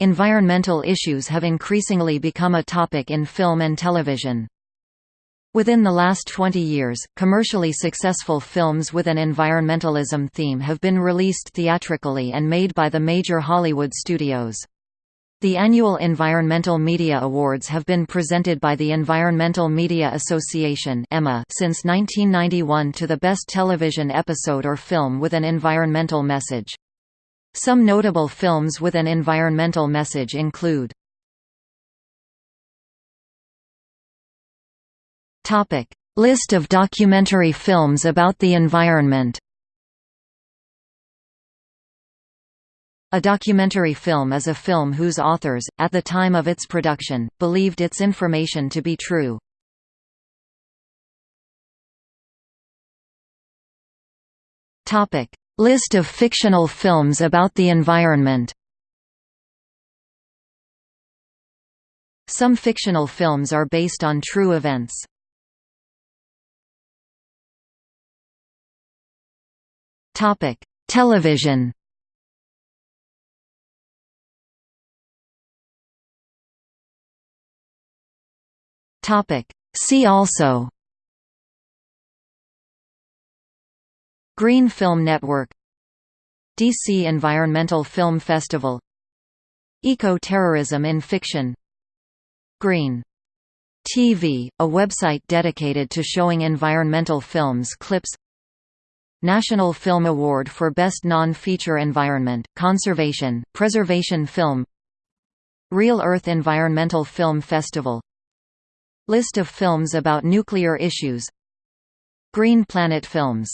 Environmental issues have increasingly become a topic in film and television. Within the last 20 years, commercially successful films with an environmentalism theme have been released theatrically and made by the major Hollywood studios. The annual Environmental Media Awards have been presented by the Environmental Media Association since 1991 to the best television episode or film with an environmental message. Some notable films with an environmental message include List of documentary films about the environment A documentary film is a film whose authors, at the time of its production, believed its information to be true. List of fictional films about the environment. Some fictional films are based on true events. Topic: Television. Topic: See also. Green Film Network DC Environmental Film Festival. Eco-terrorism in fiction. Green TV, a website dedicated to showing environmental films clips. National Film Award for Best Non-Feature Environment, Conservation, Preservation Film. Reel Earth Environmental Film Festival. List of films about nuclear issues. Green Planet Films